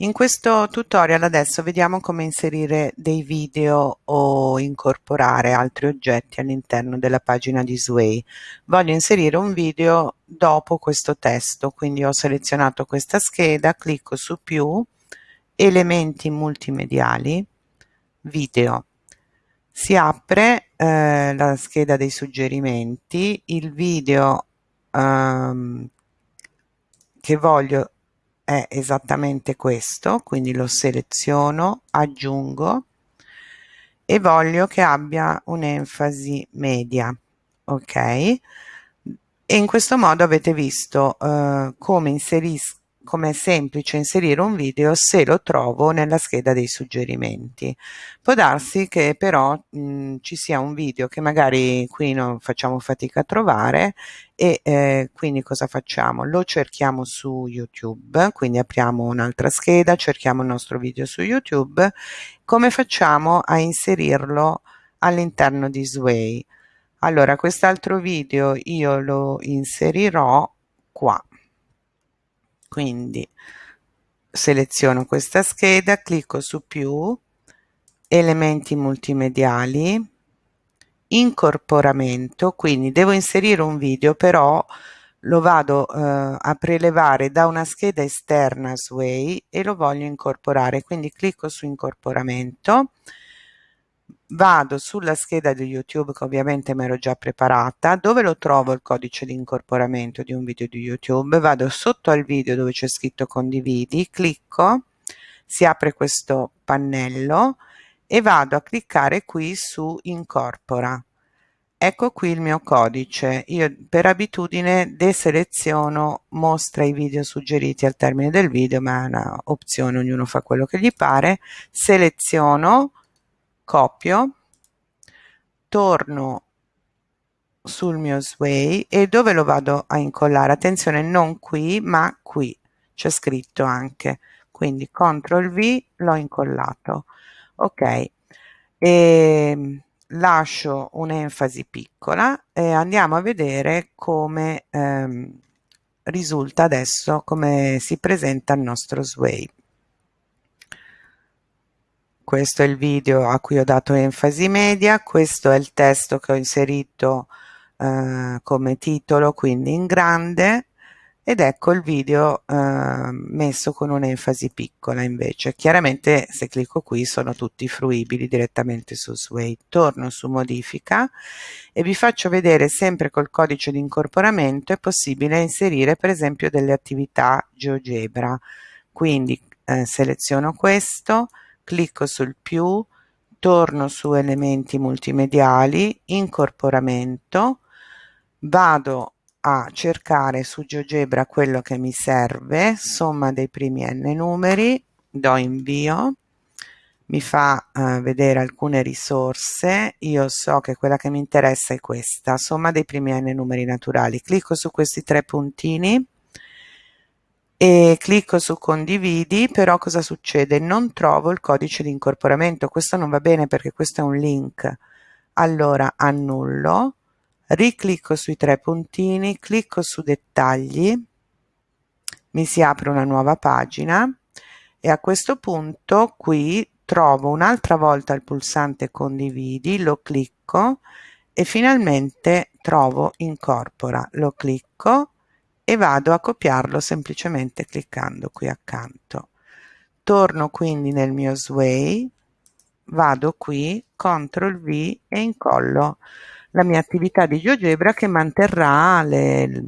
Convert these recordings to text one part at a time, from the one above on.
In questo tutorial adesso vediamo come inserire dei video o incorporare altri oggetti all'interno della pagina di Sway. Voglio inserire un video dopo questo testo, quindi ho selezionato questa scheda, clicco su più, elementi multimediali, video. Si apre eh, la scheda dei suggerimenti, il video ehm, che voglio è esattamente questo, quindi lo seleziono, aggiungo e voglio che abbia un'enfasi media, ok? E in questo modo avete visto eh, come inserisco come è semplice inserire un video se lo trovo nella scheda dei suggerimenti. Può darsi che però mh, ci sia un video che magari qui non facciamo fatica a trovare e eh, quindi cosa facciamo? Lo cerchiamo su YouTube, quindi apriamo un'altra scheda, cerchiamo il nostro video su YouTube. Come facciamo a inserirlo all'interno di Sway? Allora, quest'altro video io lo inserirò qua quindi seleziono questa scheda clicco su più elementi multimediali incorporamento quindi devo inserire un video però lo vado eh, a prelevare da una scheda esterna Sway e lo voglio incorporare. Quindi clicco su incorporamento vado sulla scheda di YouTube che ovviamente mi ero già preparata, dove lo trovo il codice di incorporamento di un video di YouTube, vado sotto al video dove c'è scritto condividi, clicco, si apre questo pannello e vado a cliccare qui su incorpora. Ecco qui il mio codice, io per abitudine deseleziono mostra i video suggeriti al termine del video, ma è una opzione, ognuno fa quello che gli pare, seleziono copio, torno sul mio sway e dove lo vado a incollare? Attenzione, non qui, ma qui, c'è scritto anche. Quindi CTRL V l'ho incollato. Ok, e ehm, lascio un'enfasi piccola e andiamo a vedere come ehm, risulta adesso, come si presenta il nostro sway questo è il video a cui ho dato enfasi media, questo è il testo che ho inserito eh, come titolo, quindi in grande, ed ecco il video eh, messo con un'enfasi piccola invece. Chiaramente se clicco qui sono tutti fruibili direttamente su Sway. Torno su modifica e vi faccio vedere sempre col codice di incorporamento è possibile inserire per esempio delle attività GeoGebra. Quindi eh, seleziono questo, clicco sul più, torno su elementi multimediali, incorporamento, vado a cercare su GeoGebra quello che mi serve, somma dei primi n numeri, do invio, mi fa uh, vedere alcune risorse, io so che quella che mi interessa è questa, somma dei primi n numeri naturali, clicco su questi tre puntini, e clicco su condividi però cosa succede? Non trovo il codice di incorporamento. Questo non va bene perché questo è un link. Allora annullo riclicco sui tre puntini clicco su dettagli mi si apre una nuova pagina e a questo punto qui trovo un'altra volta il pulsante condividi lo clicco e finalmente trovo incorpora. Lo clicco e vado a copiarlo semplicemente cliccando qui accanto. Torno quindi nel mio Sway, vado qui, CTRL V e incollo la mia attività di GeoGebra che manterrà le,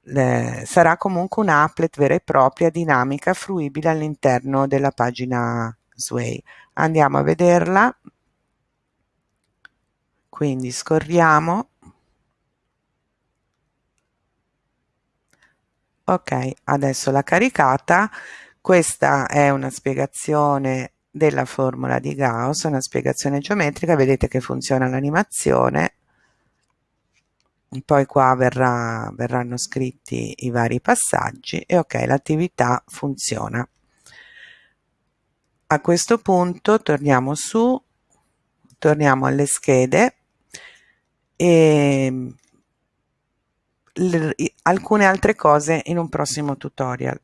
le, sarà comunque un applet vera e propria, dinamica, fruibile all'interno della pagina Sway. Andiamo a vederla, quindi scorriamo ok adesso l'ha caricata. Questa è una spiegazione della formula di Gauss una spiegazione geometrica. Vedete che funziona l'animazione. Poi qua verrà, verranno scritti i vari passaggi e ok l'attività funziona. A questo punto torniamo su torniamo alle schede e alcune altre cose in un prossimo tutorial.